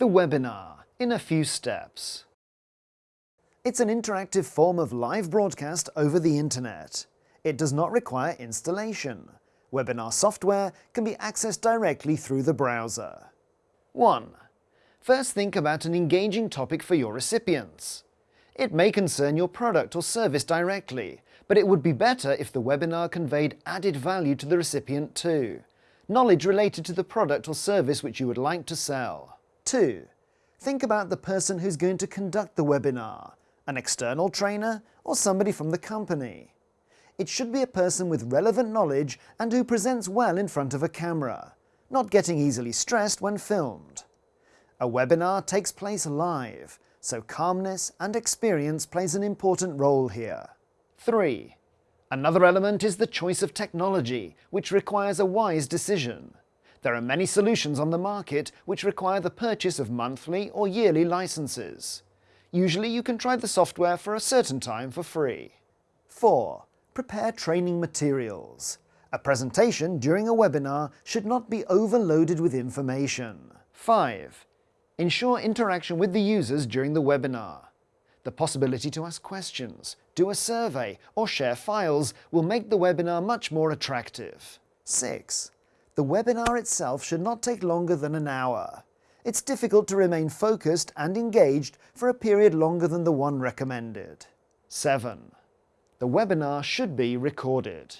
The webinar, in a few steps. It's an interactive form of live broadcast over the internet. It does not require installation. Webinar software can be accessed directly through the browser. 1. First think about an engaging topic for your recipients. It may concern your product or service directly, but it would be better if the webinar conveyed added value to the recipient too. Knowledge related to the product or service which you would like to sell. 2. Think about the person who's going to conduct the webinar, an external trainer or somebody from the company. It should be a person with relevant knowledge and who presents well in front of a camera, not getting easily stressed when filmed. A webinar takes place live, so calmness and experience plays an important role here. 3. Another element is the choice of technology, which requires a wise decision. There are many solutions on the market which require the purchase of monthly or yearly licenses. Usually you can try the software for a certain time for free. 4. Prepare training materials. A presentation during a webinar should not be overloaded with information. 5. Ensure interaction with the users during the webinar. The possibility to ask questions, do a survey or share files will make the webinar much more attractive. 6. The webinar itself should not take longer than an hour. It's difficult to remain focused and engaged for a period longer than the one recommended. 7. The webinar should be recorded.